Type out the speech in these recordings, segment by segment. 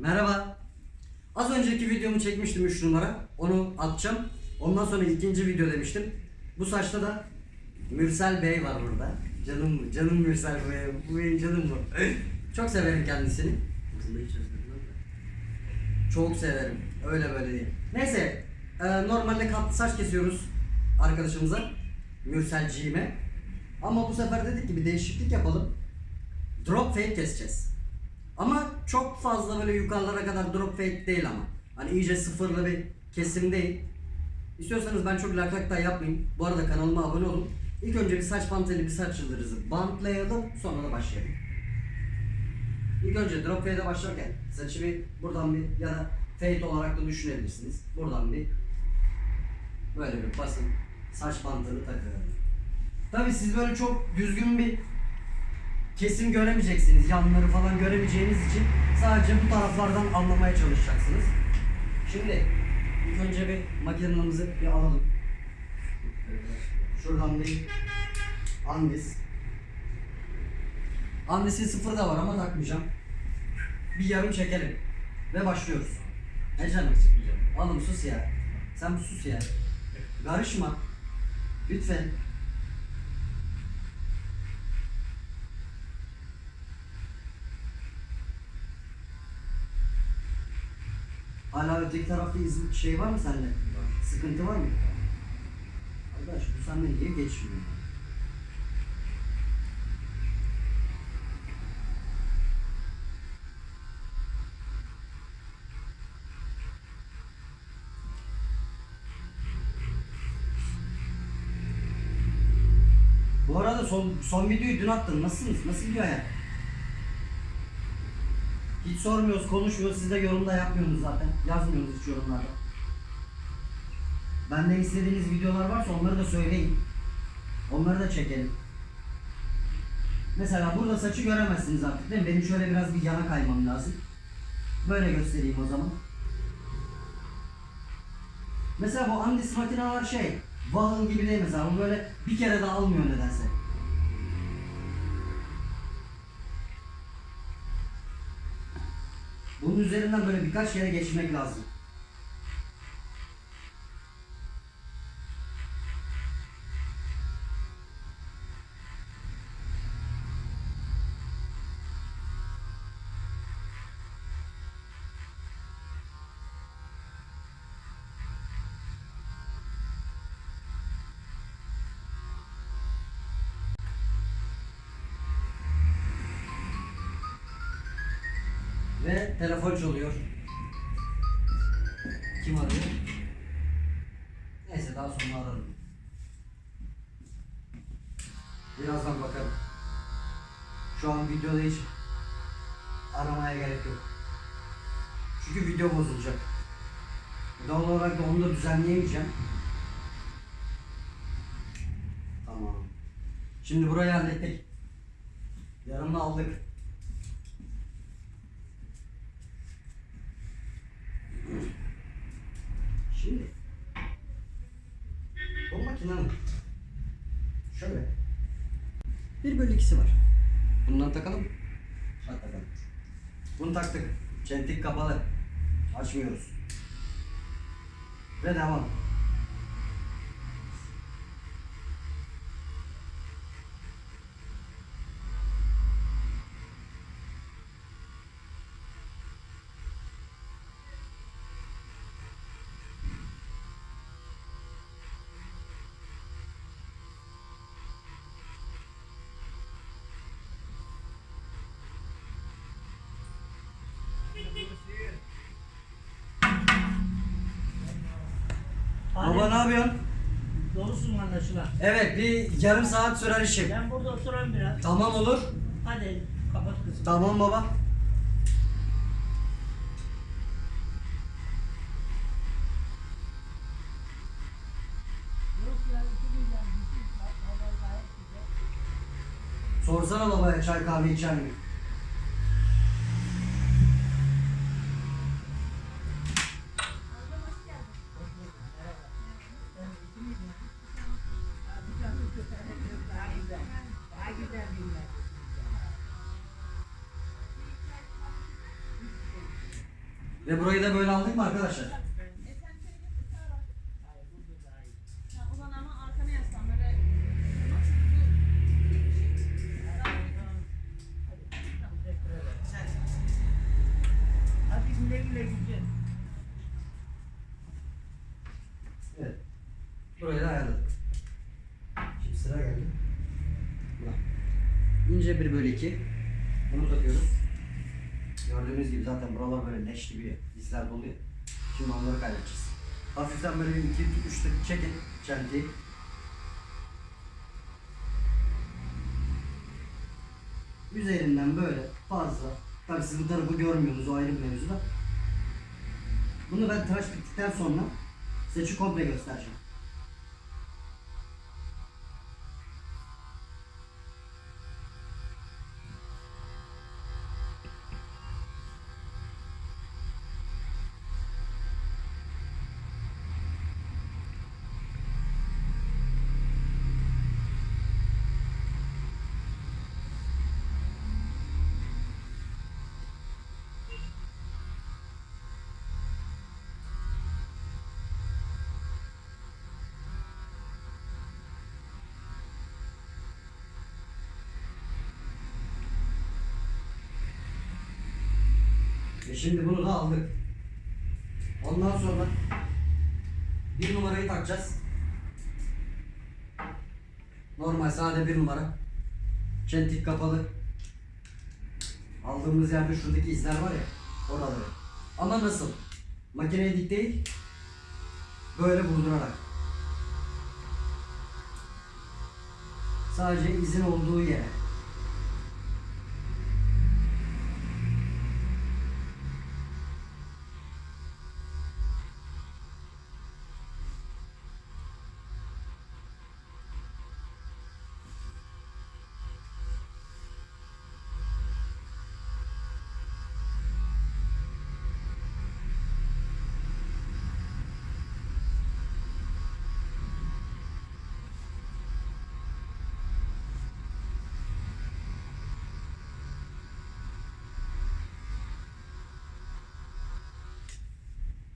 Merhaba. Az önceki videomu çekmiştim 3 numara. Onu atacağım. Ondan sonra ikinci video demiştim. Bu saçta da Mürsel Bey var burada. Canım canım Mürsel Bey. Bu benim canım bu. Çok severim kendisini. Çok severim. Öyle böyle değil. Neyse. e, normalde katlı saç kesiyoruz arkadaşımıza. Mürselciğime. Ama bu sefer dedik ki bir değişiklik yapalım. Drop fade keseceğiz. Ama çok fazla böyle yukarılara kadar drop fade değil ama. Hani iyice sıfırlı bir kesim değil. İstiyorsanız ben çok lak lak da yapmayayım. Bu arada kanalıma abone olun. İlk önce bir saç panteli bir saç yıldırızı bantlayalım sonra da başlayalım. İlk önce drop fade'e başlarken saçı bir buradan bir ya da fade olarak da düşünebilirsiniz. Buradan bir böyle bir basın saç bantını takıyorum. Tabi siz böyle çok düzgün bir kesim göremeyeceksiniz. Yanları falan göremeyeceğiniz için sadece bu taraflardan anlamaya çalışacaksınız. Şimdi ilk önce bir makinamızı bir alalım. Şuradan bir andis. Andisin sıfır da var ama takmayacağım. Bir yarım çekelim. Ve başlıyoruz. Ne canım. Oğlum sus ya. Sen sus ya. Karışma. Lütfen. Hala öteki tarafta iz şey var mı sende? Sıkıntı var mı? Arkadaş bu sende niye geçmiyor? Bu arada son, son videoyu dün attım. Nasılsınız? Nasıl gidiyor hayat? Hiç sormuyoruz, konuşmuyoruz. Siz de yorumda yapmıyorsunuz zaten. Yazmıyorsunuz hiç yorumlarda. Benden istediğiniz videolar varsa onları da söyleyin. Onları da çekelim. Mesela burada saçı göremezsiniz artık değil mi? Benim şöyle biraz bir yana kaymam lazım. Böyle göstereyim o zaman. Mesela bu Andis makineler şey, Vahan gibi değil mesela. Bu böyle bir kere daha almıyor nedense. Bunun üzerinden böyle birkaç kere geçmek lazım. Telefon çalıyor. Kim arıyor? Neyse daha sonra ararım. Birazdan bakarım. Şu an videoda hiç aramaya gerek yok. Çünkü video bozulacak. Doğal olarak da onu da düzenleyemeyeceğim. Tamam. Şimdi burayı hallettik. Yarımda aldık. Şimdi bu makinenin şöyle bir bölü ikisi var. Bundan takalım. Hadi takalım. Bunu taktık. Çentik kapalı. Açmıyoruz. Ve devam. Baba ne yapıyorsun? Dolusun anlaşılan. Evet bir yarım saat sürer işim. Ben burada oturayım biraz. Tamam olur. Hadi kapat kızım. Tamam baba. Sorsana babaya çay kahve içer mi? İnce bir bölü iki. Bunu takıyoruz. Gördüğünüz gibi zaten buralar böyle leş gibi izler dolu ya. Şimdi onları kaydedeceğiz. Hafiften böyle bir iki, iki üç tık çekin çentiyi. Üzerinden böyle fazla. Tabii siz bu tarafı görmüyorsunuz o ayrı bir mevzu da. Bunu ben tıraş bittikten sonra size komple göstereceğim. E şimdi bunu da aldık. Ondan sonra bir numarayı takacağız. Normal sade bir numara. Çentik kapalı. Aldığımız yerde şuradaki izler var ya. Oraları. Ama nasıl? Makineye dik değil. Böyle vurdurarak. Sadece izin olduğu yere.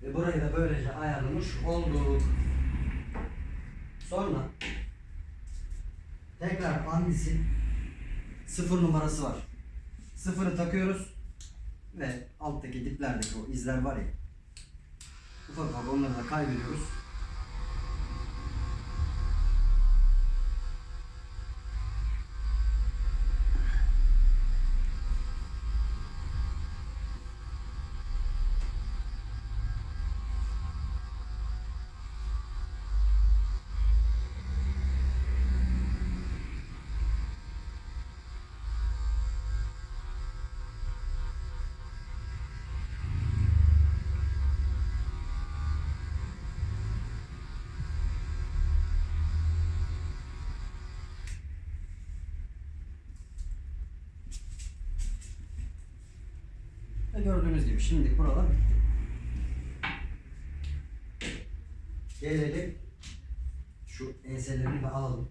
Ve burayı da böylece ayarlamış olduk. Sonra tekrar andisin sıfır numarası var. Sıfırı takıyoruz ve alttaki diplerdeki o izler var ya ufak ufak onları da kaybediyoruz. Şimdi buralar bitti. Gelelim şu enselerini de alalım.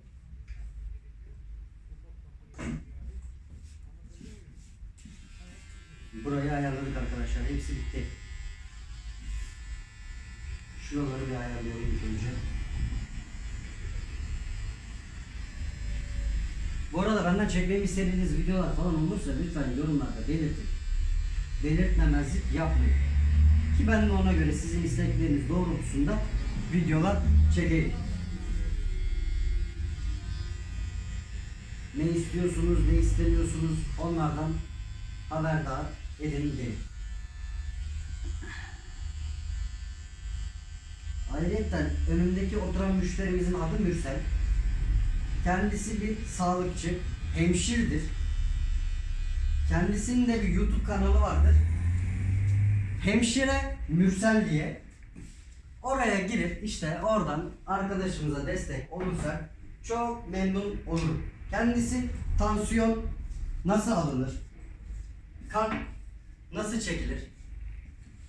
Burayı ayarladık arkadaşlar. Hepsi bitti. Şuraları bir ayarlayalım ilk önce. Bu arada benden çekmemi istediğiniz videolar falan olursa lütfen yorumlarda belirtin. Belirtmemezlik yapmayın. Ki ben de ona göre sizin istekleriniz doğrultusunda videolar çekeyim. Ne istiyorsunuz, ne istemiyorsunuz onlardan haberdar edin derim. Ayrıca önümdeki oturan müşterimizin adı Mürsel. Kendisi bir sağlıkçı, hemşirdir. Kendisinin de bir YouTube kanalı vardır. Hemşire Mürsel diye. Oraya girip işte oradan arkadaşımıza destek olursak çok memnun olurum. Kendisi tansiyon nasıl alınır? Kan nasıl çekilir?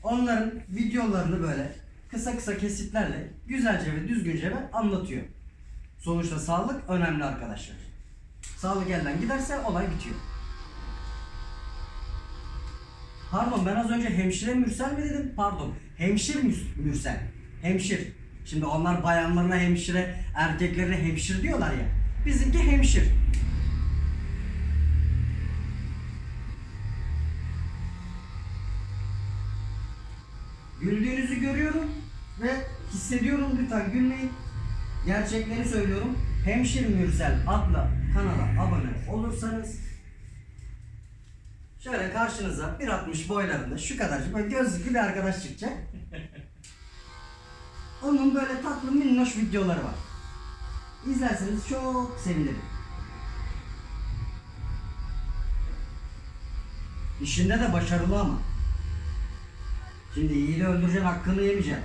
Onların videolarını böyle kısa kısa kesitlerle güzelce ve düzgünce ve anlatıyor. Sonuçta sağlık önemli arkadaşlar. Sağlık elden giderse olay bitiyor. Pardon ben az önce hemşire Mürsel mi dedim? Pardon. Hemşir Mürsel. Hemşir. Şimdi onlar bayanlarına hemşire, erkeklerine hemşir diyorlar ya. Bizimki hemşir. Güldüğünüzü görüyorum ve hissediyorum lütfen gülmeyin. Gerçekleri söylüyorum. Hemşir Mürsel adlı kanala abone olursanız şöyle karşınıza 1.60 boylarında şu kadarcık böyle gözlüklü bir arkadaş çıkacak. Onun böyle tatlı minnoş videoları var. İzlerseniz çok sevinirim. İşinde de başarılı ama. Şimdi yiğidi öldüreceksin hakkını yemeyeceksin.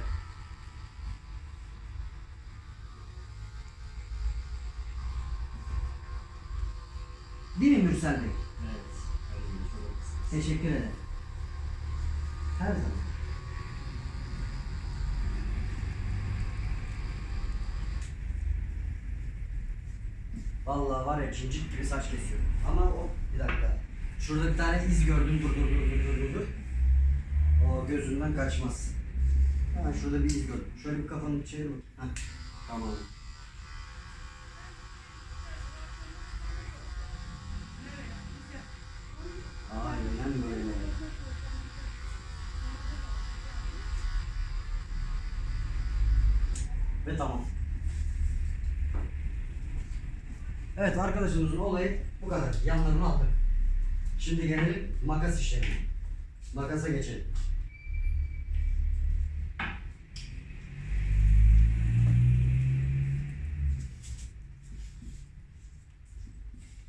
Değil mi Mürsel Bey? Teşekkür ederim. Her zaman. Vallahi var ya cincik gibi saç kesiyorum. Ama o bir dakika. Şurada bir tane iz gördüm. Dur dur dur dur dur dur. O gözünden kaçmaz. Hemen şurada bir iz gördüm. Şöyle bir kafanı çevir bakayım. Heh, tamam. Aynen böyle. Ve tamam. Evet arkadaşımızın olayı bu kadar. Yanlarını aldık. Şimdi gelelim makas işlemine. Makasa geçelim.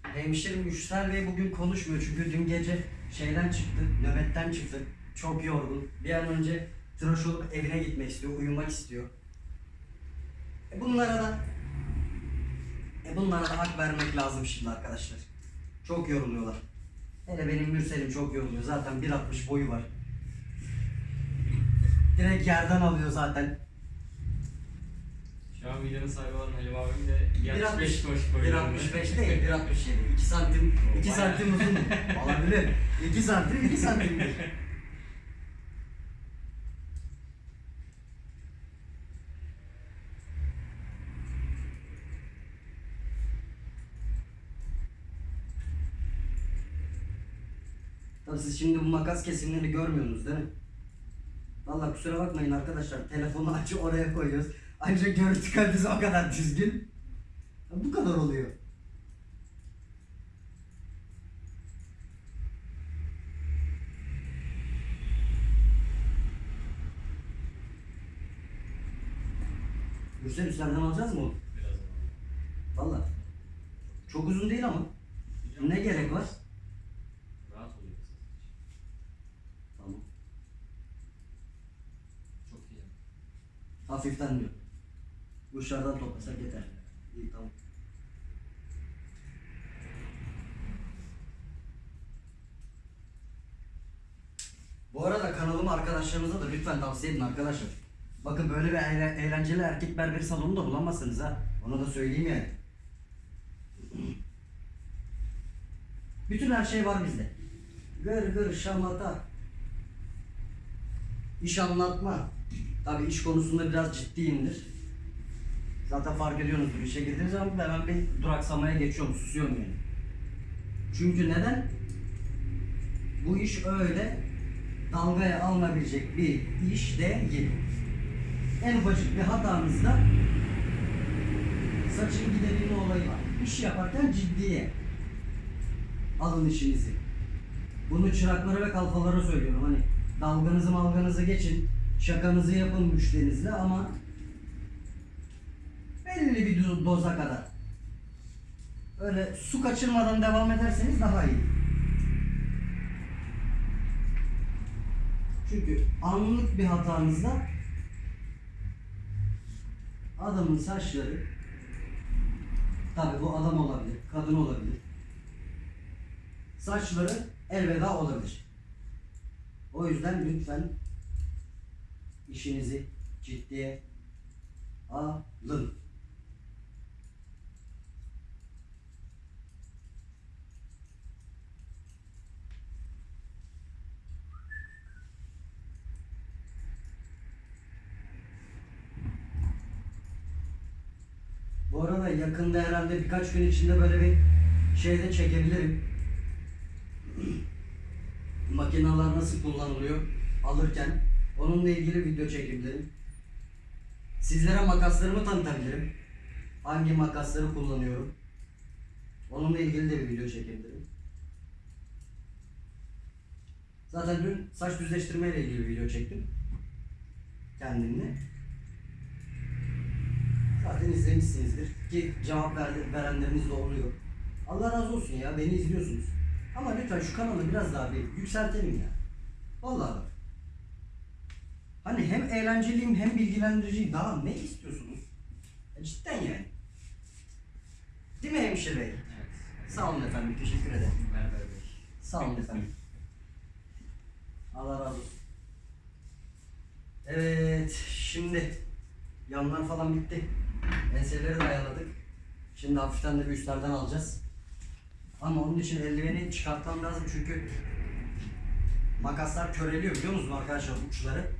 Hemşerim Müşter Bey bugün konuşmuyor çünkü dün gece şeyden çıktı, nöbetten çıktı. Çok yorgun. Bir an önce tıraş olup evine gitmek istiyor, uyumak istiyor. E bunlara da e bunlara da hak vermek lazım şimdi arkadaşlar. Çok yoruluyorlar. Hele benim Mürsel'im çok yoruluyor. Zaten 1.60 boyu var. Direkt yerden alıyor zaten. Şu an videonun sahibi olan Halim abim de 1.60 75 koş koyuyor. 1.65 değil, 1.67. 2 santim, 2 Bayağı. santim uzun. Olabilir. 2 santim, 2 santimdir. Tabii siz şimdi bu makas kesimleri görmüyorsunuz değil mi? Vallahi kusura bakmayın arkadaşlar. Telefonu açı oraya koyuyoruz. Ancak görüntü kalitesi o kadar düzgün. Bu kadar oluyor. Gürsel üstlerden alacağız mı? Biraz. Valla. Çok uzun değil ama. Ne gerek var? Rahat oluyor kısa saç. Tamam. Çok iyi. Hafiften diyor. Uçlardan toplasak yeter. İyi tamam. Bu arada kanalımı arkadaşlarınıza da lütfen tavsiye edin arkadaşlar. Bakın böyle bir eğle- eğlenceli erkek berberi salonu da bulamazsınız ha. Onu da söyleyeyim yani. Bütün her şey var bizde. Gır gır şamata. İş anlatma. Tabii iş konusunda biraz ciddiyimdir. Zaten fark ediyorsunuzdur işe girdiğiniz zaman hemen bir duraksamaya geçiyorum, susuyorum yani. Çünkü neden? Bu iş öyle dalgaya alınabilecek bir iş değil. En ufacık bir hatanızda saçın gidebilme olayı var. İş yaparken ciddiye alın işinizi. Bunu çıraklara ve kalfalara söylüyorum. Hani dalganızı malganızı geçin, şakanızı yapın müşterinizle ama belli bir do- doza kadar. Öyle su kaçırmadan devam ederseniz daha iyi. Çünkü anlık bir hatanızda adamın saçları tabi bu adam olabilir, kadın olabilir. Saçları elveda olabilir. O yüzden lütfen işinizi ciddiye alın. Bu arada yakında herhalde birkaç gün içinde böyle bir şey de çekebilirim. Makineler nasıl kullanılıyor alırken onunla ilgili video çekebilirim. Sizlere makaslarımı tanıtabilirim. Hangi makasları kullanıyorum. Onunla ilgili de bir video çekebilirim. Zaten dün saç düzleştirme ile ilgili bir video çektim. Kendimle. Zaten izlemişsinizdir. Ki cevap verenleriniz de oluyor. Allah razı olsun ya beni izliyorsunuz. Ama lütfen şu kanalı biraz daha bir yükseltelim ya. Vallahi bak. Hani hem eğlenceliyim hem bilgilendiriciyim. Daha ne istiyorsunuz? E cidden yani. Değil mi hemşire bey? Evet. Sağ olun efendim. Teşekkür ederim. Berber Bey. Sağ olun efendim. Allah razı olsun. Evet, şimdi yanlar falan bitti. Enseleri de ayarladık. Şimdi hafiften de bir üstlerden alacağız. Ama onun için eldiveni çıkartmam lazım çünkü makaslar köreliyor biliyor musunuz arkadaşlar uçları.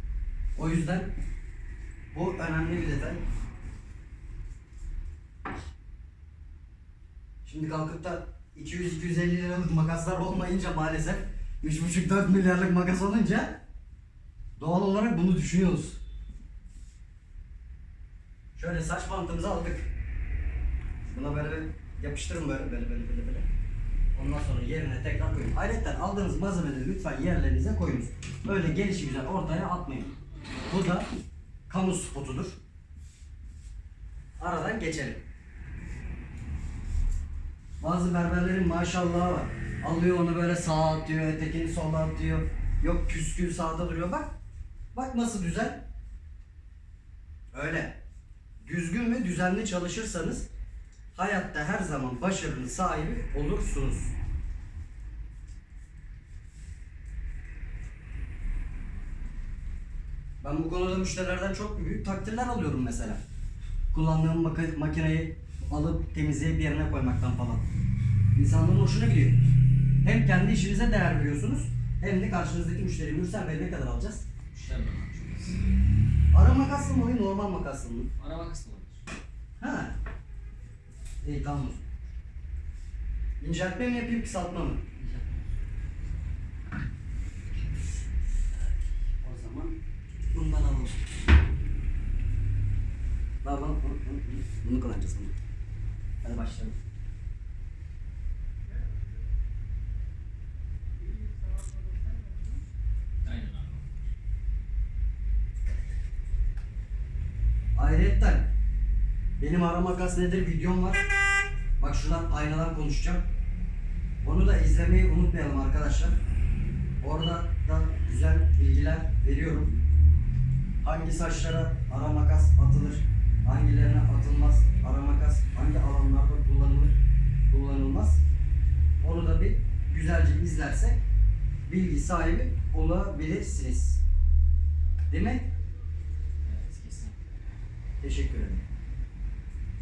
O yüzden bu önemli bir detay. Şimdi kalkıp da 200-250 liralık makaslar olmayınca maalesef 3,5-4 milyarlık makas olunca doğal olarak bunu düşünüyoruz. Şöyle saç bantımızı aldık. Buna böyle yapıştırın böyle böyle böyle böyle böyle. Ondan sonra yerine tekrar koyun. Ayrıca aldığınız malzemeleri lütfen yerlerinize koyunuz. Böyle gelişi güzel ortaya atmayın. Bu da kamu spotudur. Aradan geçelim. Bazı berberlerin maşallahı var. Alıyor onu böyle sağa atıyor, ötekini sola atıyor. Yok küskün sağda duruyor. Bak. Bak nasıl güzel. Öyle. Düzgün ve düzenli çalışırsanız hayatta her zaman başarının sahibi olursunuz. Ben bu konuda müşterilerden çok büyük takdirler alıyorum mesela. Kullandığım maka- makineyi alıp temizleyip yerine koymaktan falan. İnsanların hoşuna gidiyor. Hem kendi işinize değer veriyorsunuz hem de karşınızdaki müşteri Mürsel Bey ne kadar alacağız? Müşteri bakar çok az. Ara makaslı mı alayım normal makaslı mı? Araba kısmı olur. Ha. İyi tamam. o zaman. İnceltme mi yapayım kısaltma mı? O zaman bundan alalım. Daha bunu, bunu, kullanacağız bunu. Hadi başlayalım. Ayrıca benim ara makas nedir videom var. Bak şuradan aynadan konuşacağım. Onu da izlemeyi unutmayalım arkadaşlar. Orada da güzel bilgiler veriyorum. Hangi saçlara ara makas atılır, hangilerine atılmaz ara makas, hangi alanlarda kullanılır, kullanılmaz. Onu da bir güzelce izlersek bilgi sahibi olabilirsiniz. Değil mi? Evet kesin. Teşekkür ederim.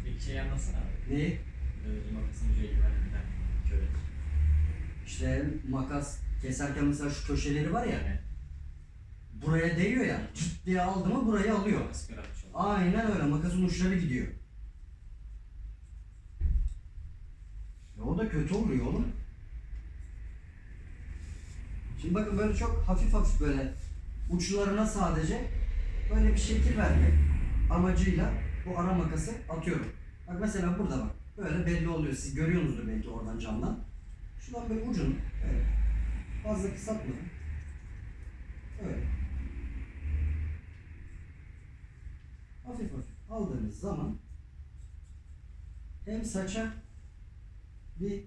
Bir şey anlatsana abi. Neyi? Böyle makasın ucu eldiven giden köre. İşte makas keserken mesela şu köşeleri var ya Yani buraya değiyor ya cıt diye aldı mı burayı alıyor. Aynen öyle makasın uçları gidiyor. Ya o da kötü oluyor oğlum. Şimdi bakın böyle çok hafif hafif böyle uçlarına sadece böyle bir şekil vermek amacıyla bu ara makası atıyorum. Bak mesela burada bak. Böyle belli oluyor. Siz görüyorsunuzdur belki oradan camdan. Şuradan böyle ucunu böyle fazla kısaltmadan öyle hafif hafif aldığınız zaman hem saça bir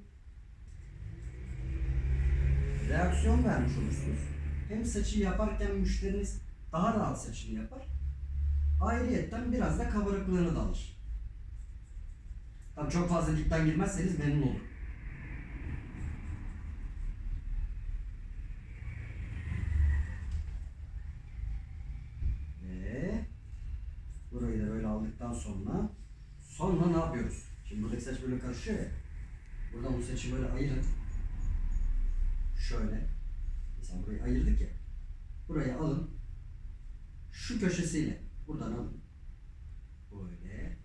reaksiyon vermiş olursunuz. Hem saçı yaparken müşteriniz daha rahat saçını yapar. Ayrıyetten biraz da kabarıklığını da alır. Tabii çok fazla dipten girmezseniz memnun olur. sonra sonra ne yapıyoruz? Şimdi buradaki saç böyle karışıyor ya. Buradan bu saçı böyle ayırın. Şöyle. Mesela burayı ayırdık ya. Burayı alın. Şu köşesiyle. Buradan alın. Böyle.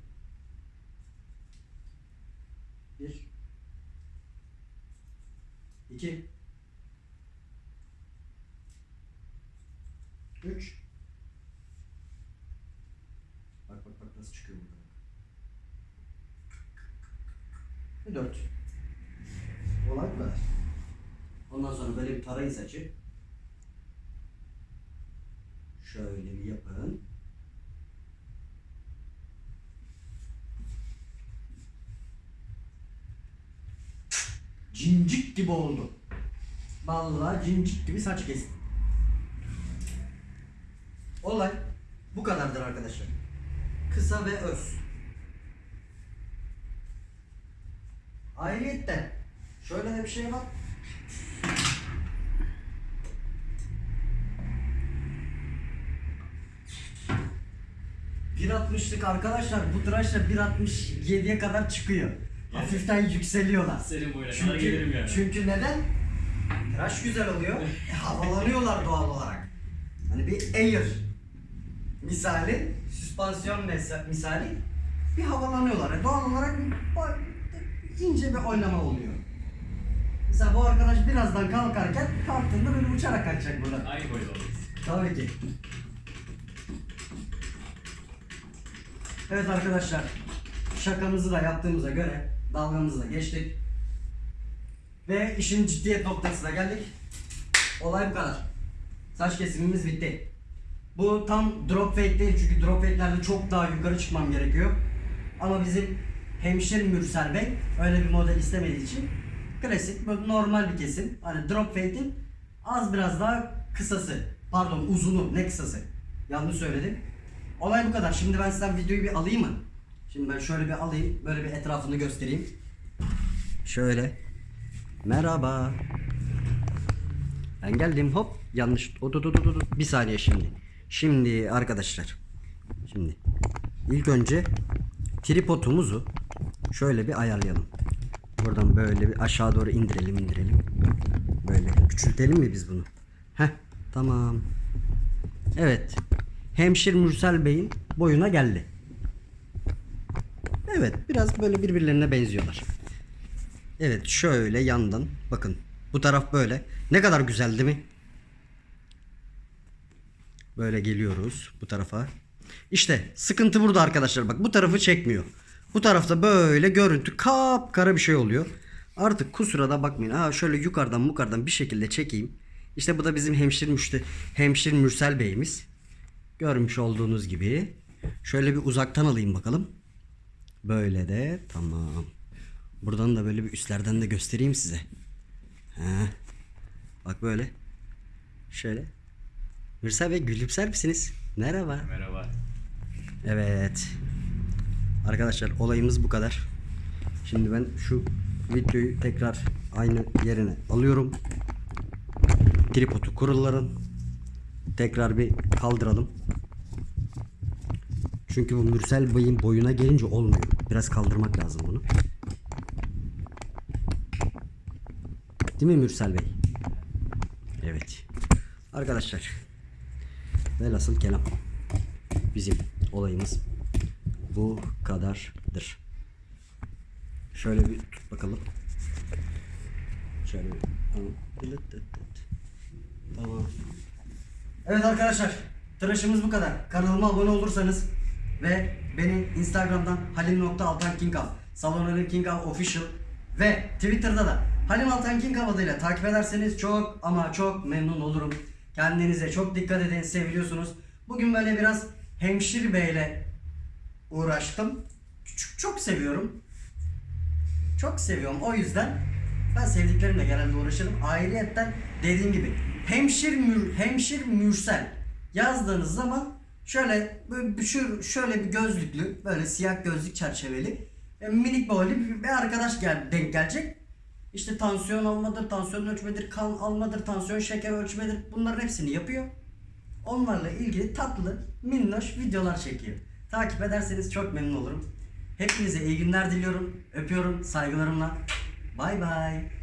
Bir. İki. Üç. Bak bak bak nasıl çıkıyor burada. Ve 4 Olay bu kadar. Ondan sonra böyle bir tarayın saçı. Şöyle bir yapın. Cincik gibi oldu. Vallahi cincik gibi saç kestim. Olay bu kadardır arkadaşlar. Kısa ve öz. Ayrıyetten şöyle de bir şey var. Bir altmışlık arkadaşlar bu tıraşla 1.67'ye kadar çıkıyor. Hafiften yükseliyorlar. Senin boyuna kadar Çünkü, gelirim yani. çünkü neden? Tıraş güzel oluyor. E, havalanıyorlar doğal olarak. Hani bir air misali, süspansiyon misali bir havalanıyorlar. E, doğal olarak bir, ince bir oynama oluyor. Mesela bu arkadaş birazdan kalkarken kalktığında böyle uçarak kaçacak burada. Aynı boyda oluruz. Tabii ki. Evet arkadaşlar. Şakamızı da yaptığımıza göre dalgamızı da geçtik. Ve işin ciddiyet noktasına geldik. Olay bu kadar. Saç kesimimiz bitti. Bu tam drop fade değil çünkü drop fade'lerde çok daha yukarı çıkmam gerekiyor. Ama bizim hemşire Mürsel Bey öyle bir model istemediği için klasik normal bir kesim. Hani drop fade'in az biraz daha kısası. Pardon uzunu ne kısası. Yanlış söyledim. Olay bu kadar. Şimdi ben sizden videoyu bir alayım mı? Şimdi ben şöyle bir alayım. Böyle bir etrafını göstereyim. Şöyle. Merhaba. Ben geldim hop yanlış. O, dur, dur, dur, dur. Bir saniye şimdi. Şimdi arkadaşlar. Şimdi ilk önce tripodumuzu şöyle bir ayarlayalım. Buradan böyle bir aşağı doğru indirelim indirelim. Böyle küçültelim mi biz bunu? Heh tamam. Evet. Hemşir Mürsel Bey'in boyuna geldi. Evet biraz böyle birbirlerine benziyorlar. Evet şöyle yandan bakın bu taraf böyle. Ne kadar güzel değil mi? Böyle geliyoruz bu tarafa. İşte sıkıntı burada arkadaşlar bak bu tarafı çekmiyor. Bu tarafta böyle görüntü kapkara bir şey oluyor. Artık kusura da bakmayın. Ha şöyle yukarıdan yukarıdan bir şekilde çekeyim. İşte bu da bizim hemşir müşte hemşir Mürsel Bey'imiz. Görmüş olduğunuz gibi. Şöyle bir uzaktan alayım bakalım. Böyle de tamam. Buradan da böyle bir üstlerden de göstereyim size. Ha. Bak böyle. Şöyle. Mürsel Bey gülümser misiniz? Merhaba. Merhaba. Evet. Arkadaşlar olayımız bu kadar. Şimdi ben şu videoyu tekrar aynı yerine alıyorum. Tripodu kuruların. Tekrar bir kaldıralım. Çünkü bu Mürsel Bey'in boyuna gelince olmuyor. Biraz kaldırmak lazım bunu. Değil mi Mürsel Bey? Evet. Arkadaşlar. Velhasıl kelam. Bizim olayımız bu kadardır. Şöyle bir tut bakalım. Şöyle bir tamam. Evet arkadaşlar. Tıraşımız bu kadar. Kanalıma abone olursanız ve beni Instagram'dan halim.altankingav, Salon Halim Kingav Official ve Twitter'da da Halim Altan adıyla takip ederseniz çok ama çok memnun olurum. Kendinize çok dikkat edin, seviliyorsunuz. Bugün böyle biraz hemşire beyle uğraştım. Çok, çok seviyorum. Çok seviyorum. O yüzden ben sevdiklerimle genelde uğraşırım. Ayrıyetten dediğim gibi hemşir mür, hemşir mürsel yazdığınız zaman şöyle böyle şu şöyle bir gözlüklü böyle siyah gözlük çerçeveli e, minik böyle bir arkadaş gel, denk gelecek. İşte tansiyon almadır, tansiyon ölçmedir, kan almadır, tansiyon şeker ölçmedir. Bunların hepsini yapıyor. Onlarla ilgili tatlı, minnoş videolar çekiyor. Takip ederseniz çok memnun olurum. Hepinize iyi günler diliyorum. Öpüyorum saygılarımla. Bay bay.